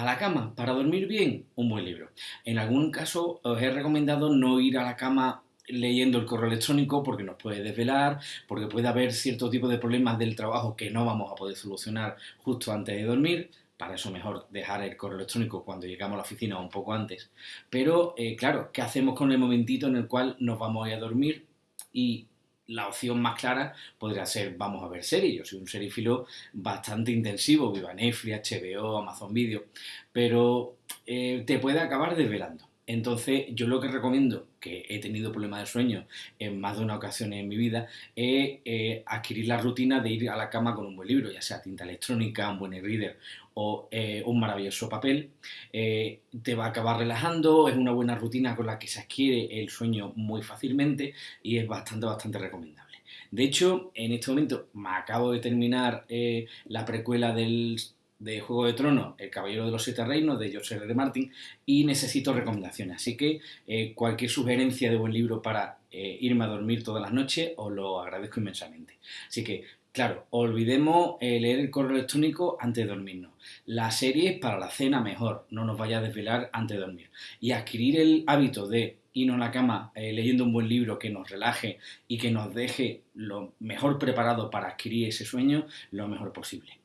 A la cama, para dormir bien, un buen libro. En algún caso os he recomendado no ir a la cama leyendo el correo electrónico porque nos puede desvelar, porque puede haber cierto tipo de problemas del trabajo que no vamos a poder solucionar justo antes de dormir. Para eso mejor dejar el correo electrónico cuando llegamos a la oficina o un poco antes. Pero eh, claro, ¿qué hacemos con el momentito en el cual nos vamos a ir a dormir? Y la opción más clara podría ser vamos a ver series. Yo soy un serifilo bastante intensivo, viva Netflix, HBO, Amazon Video, pero eh, te puede acabar desvelando. Entonces, yo lo que recomiendo, que he tenido problemas de sueño en más de una ocasión en mi vida, es eh, adquirir la rutina de ir a la cama con un buen libro, ya sea tinta electrónica, un buen e-reader o eh, un maravilloso papel. Eh, te va a acabar relajando, es una buena rutina con la que se adquiere el sueño muy fácilmente y es bastante, bastante recomendable. De hecho, en este momento me acabo de terminar la precuela del de Juego de Tronos, El Caballero de los Siete Reinos, de George R. R. Martin, y necesito recomendaciones. Así que eh, cualquier sugerencia de buen libro para eh, irme a dormir todas las noches, os lo agradezco inmensamente. Así que, claro, olvidemos eh, leer el correo electrónico antes de dormirnos. La serie para la cena mejor, no nos vaya a desvelar antes de dormir. Y adquirir el hábito de irnos a la cama leyendo un buen libro que nos relaje y que nos deje lo mejor preparado para adquirir ese sueño, lo mejor posible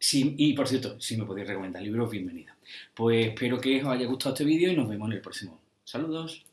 y por cierto, si me podéis recomendar libros, bienvenido. Pues espero que os haya gustado este vídeo y nos vemos en el próximo. Saludos.